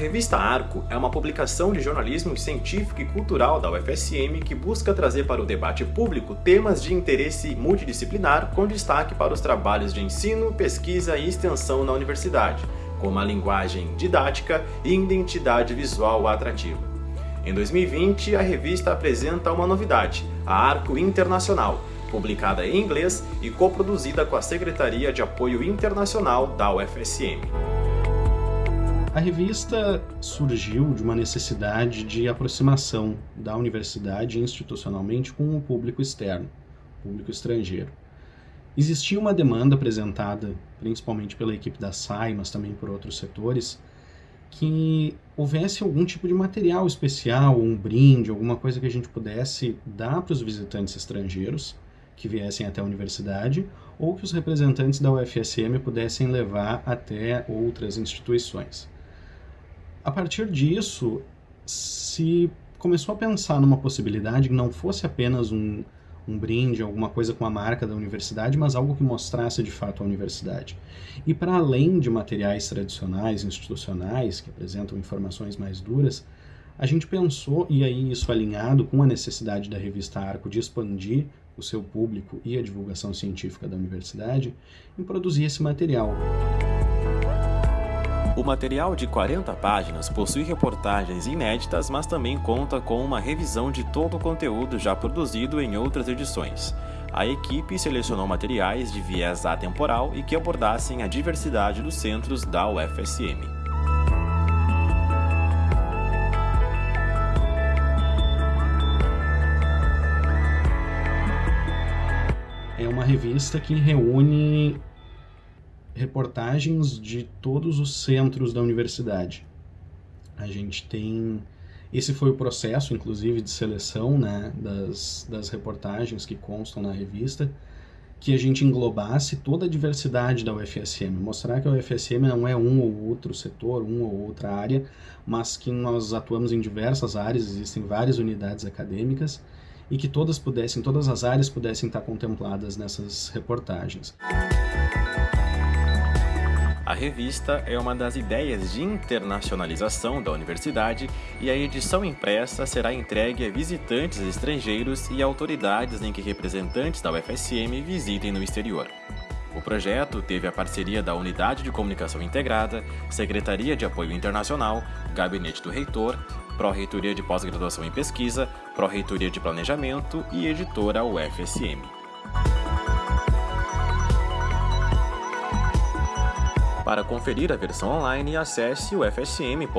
revista Arco é uma publicação de jornalismo científico e cultural da UFSM que busca trazer para o debate público temas de interesse multidisciplinar com destaque para os trabalhos de ensino, pesquisa e extensão na universidade, com uma linguagem didática e identidade visual atrativa. Em 2020, a revista apresenta uma novidade, a Arco Internacional, publicada em inglês e coproduzida com a Secretaria de Apoio Internacional da UFSM. A revista surgiu de uma necessidade de aproximação da universidade institucionalmente com o público externo, público estrangeiro. Existia uma demanda apresentada principalmente pela equipe da SAI, mas também por outros setores, que houvesse algum tipo de material especial, um brinde, alguma coisa que a gente pudesse dar para os visitantes estrangeiros que viessem até a universidade ou que os representantes da UFSM pudessem levar até outras instituições. A partir disso, se começou a pensar numa possibilidade que não fosse apenas um, um brinde, alguma coisa com a marca da universidade, mas algo que mostrasse de fato a universidade. E para além de materiais tradicionais, institucionais, que apresentam informações mais duras, a gente pensou, e aí isso alinhado com a necessidade da revista Arco de expandir o seu público e a divulgação científica da universidade, em produzir esse material. O material de 40 páginas possui reportagens inéditas, mas também conta com uma revisão de todo o conteúdo já produzido em outras edições. A equipe selecionou materiais de viés atemporal e que abordassem a diversidade dos centros da UFSM. É uma revista que reúne reportagens de todos os centros da universidade. A gente tem. Esse foi o processo, inclusive, de seleção né, das, das reportagens que constam na revista, que a gente englobasse toda a diversidade da UFSM, mostrar que a UFSM não é um ou outro setor, uma ou outra área, mas que nós atuamos em diversas áreas, existem várias unidades acadêmicas, e que todas pudessem, todas as áreas pudessem estar contempladas nessas reportagens. A revista é uma das ideias de internacionalização da universidade e a edição impressa será entregue a visitantes estrangeiros e autoridades em que representantes da UFSM visitem no exterior. O projeto teve a parceria da Unidade de Comunicação Integrada, Secretaria de Apoio Internacional, Gabinete do Reitor, Pró-Reitoria de Pós-Graduação em Pesquisa, Pró-Reitoria de Planejamento e Editora UFSM. Para conferir a versão online, acesse o fsm.br/arco.